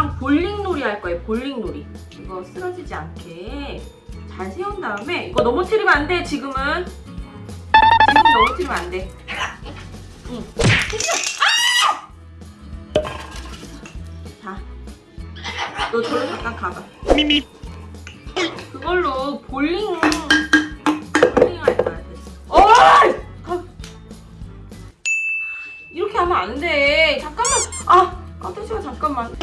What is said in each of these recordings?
이거랑 볼링놀이 할 거예요. 볼링놀이. 이거 쓰러지지 않게 잘 세운 다음에 이거 넘어뜨리면 안 돼. 지금은 지금 넘어뜨리면 안 돼. 응. 아! 자, 너 저로 잠깐 가봐. 미미 그걸로 볼링 볼링 할 거야. 됐어. 이렇게 하면 안 돼. 잠깐만. 아, 깜짝이야 잠깐만.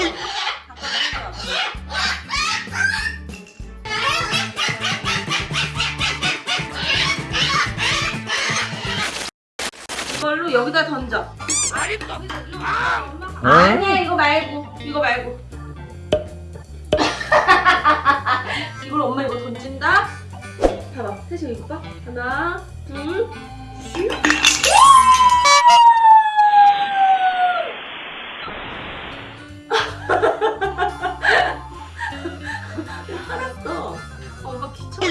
이걸로 여기다 던져. 아니, 여기다 일로 와. 엄마가. 아니야, 이거 말고. 이거 말고. 이걸 엄마 이거 던진다. 봐봐, 태식 이거 봐. 하나, 둘, 셋. 화났어. 엄마 귀찮아.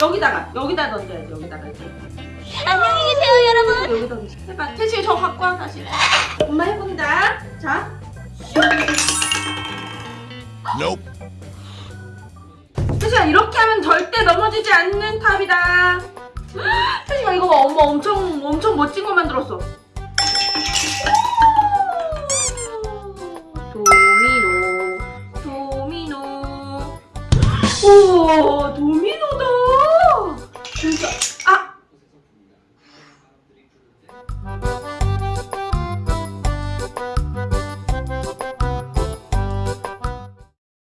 여기다가 여기다 던져야지 여기다가 이렇게. 안녕히 계세요, 여러분. 여기 던져. 해봐. 태식이 저 갖고 와 다시. 엄마 해본다. 자. Nope 태식아 이렇게 하면 절대 넘어지지 않는 탑이다. 엄마 엄청 엄청 멋진 거 만들었어. 도미노 도미노. 우와 도미노다. 진짜 아!